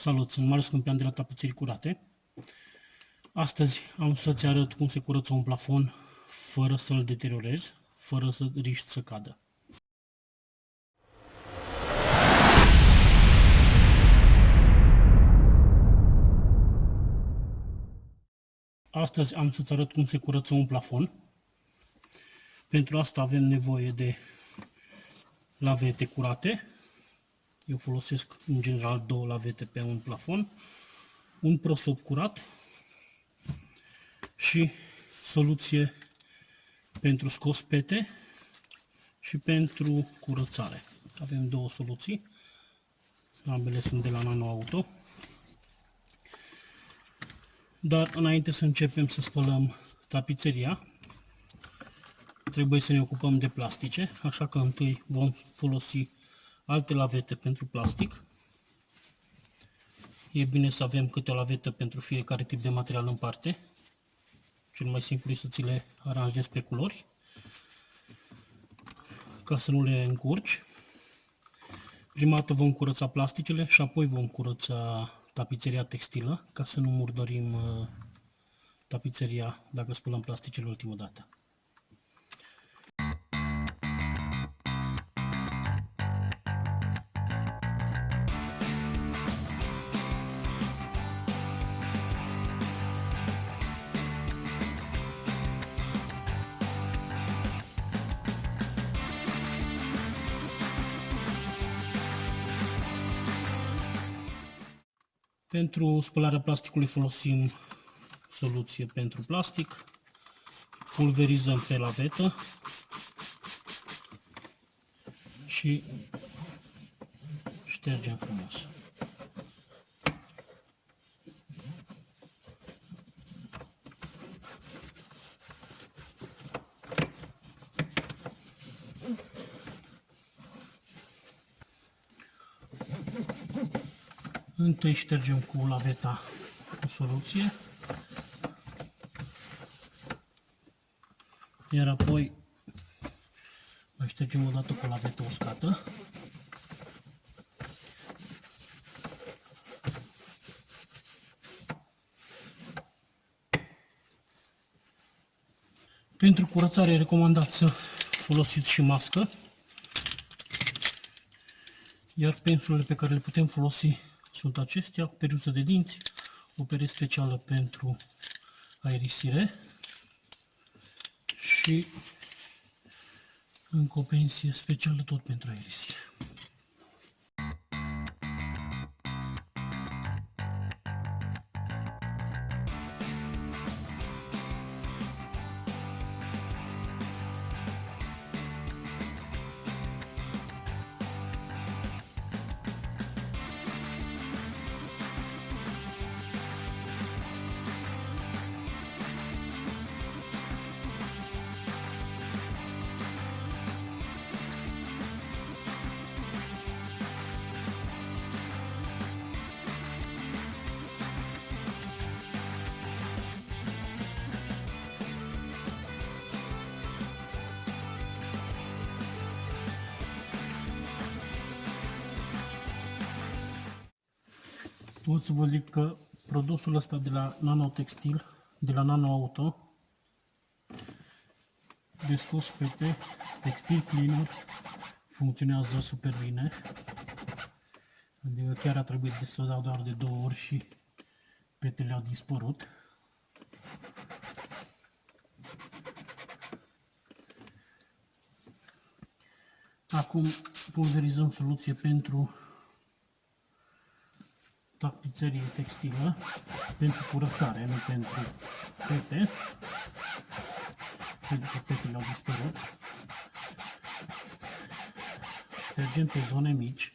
Salut, sunt Marius Câmpian de la Tapiserii Curate. Astăzi am să-ți arăt cum se curăță un plafon fără să-l deteriorezi, fără să riști să cadă. Astăzi am să-ți arăt cum se curăță un plafon. Pentru asta avem nevoie de lavete curate, eu folosesc în general două lavete pe un plafon, un prosop curat și soluție pentru scos pete și pentru curățare. Avem două soluții, ambele sunt de la Nano Auto. Dar înainte să începem să spălăm tapiseria, trebuie să ne ocupăm de plastice, așa că întâi vom folosi alte lavete pentru plastic. E bine să avem câte o lavetă pentru fiecare tip de material în parte. Cel mai simplu este să ți le aranjezi pe culori ca să nu le încurci. Prima dată vom curăța plasticele și apoi vom curăța tapiseria textilă ca să nu murdărim uh, tapiseria dacă spălăm plasticele ultima dată. Pentru spălarea plasticului folosim soluție pentru plastic. Pulverizăm pe lavetă și ștergem frumos. Întâi ștergem cu laveta o soluție. Iar apoi mai ștergem o dată cu laveta uscată. Pentru curățare recomandat să folosiți și mască. Iar pensulele pe care le putem folosi sunt acestea, peruță de dinți, o pere specială pentru aerisire și încă o pensie specială tot pentru aerisire. Pot să vă zic că produsul ăsta de la Nanotextil, de la Nano Auto, de scos pete, textil cleaner, funcționează super bine. Adică chiar a trebuit să dau doar de două ori și petele au dispărut. Acum pulverizăm soluție pentru tapiserie textilă pentru curățare, nu pentru pete, pentru că petele au dispărut. Tergem pe zone mici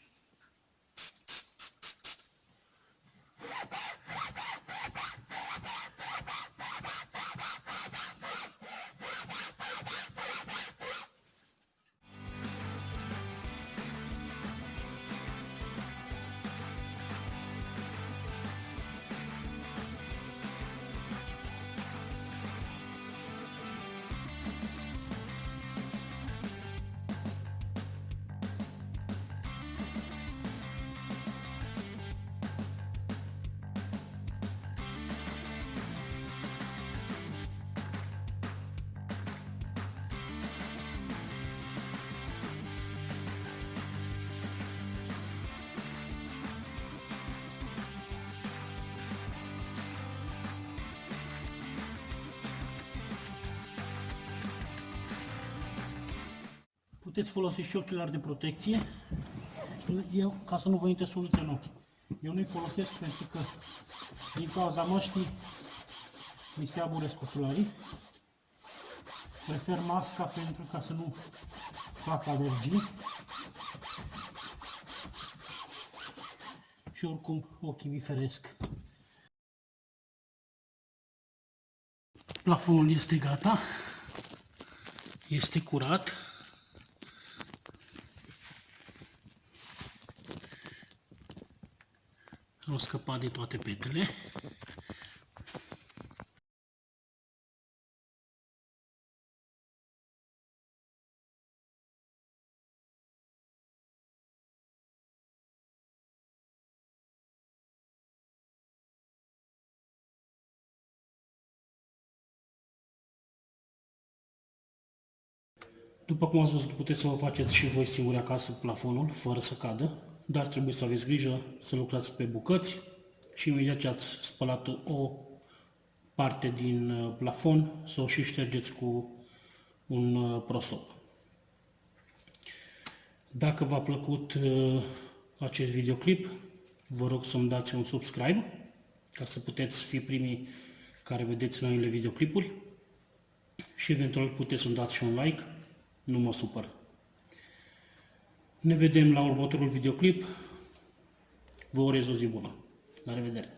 Puteți folosi și ochelari de protecție. Eu, ca să nu vă intre soluția în ochi. Eu nu-i folosesc pentru că din cauza măștii mi se aburesc ocelarii. Prefer masca pentru ca să nu fac alergii. Și oricum ochii mi feresc. Plafonul este gata. Este curat. Au scăpat de toate petele. După cum ați văzut, puteți să vă faceți și voi singuri acasă plafonul, fără să cadă, dar trebuie să aveți grijă să lucrați pe bucăți și imediat ce ați spălat o parte din uh, plafon, să o și ștergeți cu un uh, prosop. Dacă v-a plăcut uh, acest videoclip, vă rog să-mi dați un subscribe ca să puteți fi primii care vedeți noile videoclipuri și eventual puteți să-mi dați și un like nu mă supăr. Ne vedem la următorul videoclip. Vă urez o zi bună. La revedere!